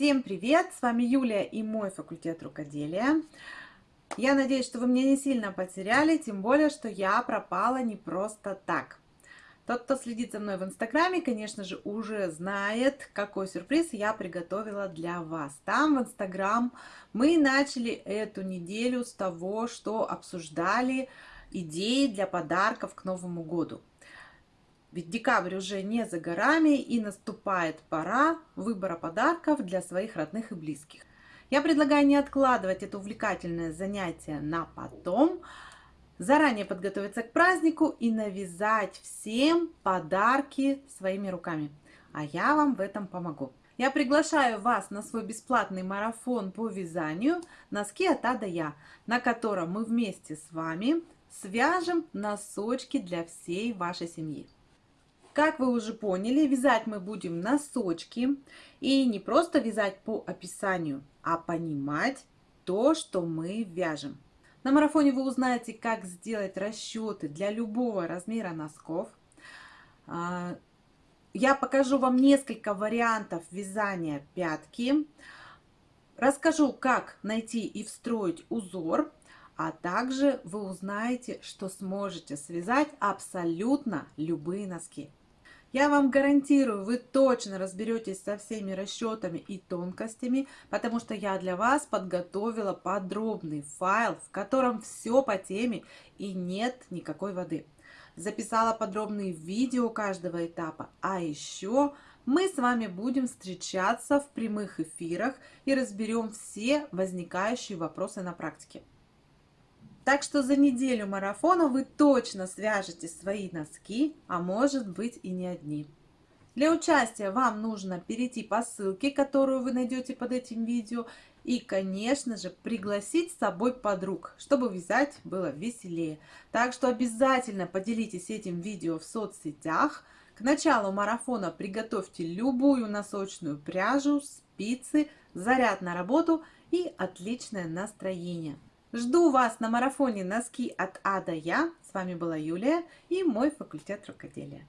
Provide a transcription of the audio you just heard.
Всем привет! С вами Юлия и мой факультет рукоделия. Я надеюсь, что вы меня не сильно потеряли, тем более, что я пропала не просто так. Тот, кто следит за мной в инстаграме, конечно же, уже знает, какой сюрприз я приготовила для вас. Там, в инстаграм, мы начали эту неделю с того, что обсуждали идеи для подарков к Новому году. Ведь декабрь уже не за горами и наступает пора выбора подарков для своих родных и близких. Я предлагаю не откладывать это увлекательное занятие на потом, заранее подготовиться к празднику и навязать всем подарки своими руками. А я вам в этом помогу. Я приглашаю вас на свой бесплатный марафон по вязанию «Носки от А до Я», на котором мы вместе с вами свяжем носочки для всей вашей семьи. Как вы уже поняли, вязать мы будем носочки. И не просто вязать по описанию, а понимать то, что мы вяжем. На марафоне вы узнаете, как сделать расчеты для любого размера носков. А, я покажу вам несколько вариантов вязания пятки. Расскажу, как найти и встроить узор. А также вы узнаете, что сможете связать абсолютно любые носки. Я вам гарантирую, вы точно разберетесь со всеми расчетами и тонкостями, потому что я для вас подготовила подробный файл, в котором все по теме и нет никакой воды. Записала подробные видео каждого этапа, а еще мы с вами будем встречаться в прямых эфирах и разберем все возникающие вопросы на практике. Так что за неделю марафона вы точно свяжете свои носки, а может быть и не одни. Для участия вам нужно перейти по ссылке, которую вы найдете под этим видео, и, конечно же, пригласить с собой подруг, чтобы вязать было веселее. Так что обязательно поделитесь этим видео в соцсетях. К началу марафона приготовьте любую носочную пряжу, спицы, заряд на работу и отличное настроение. Жду вас на марафоне «Носки от А до Я». С вами была Юлия и мой факультет рукоделия.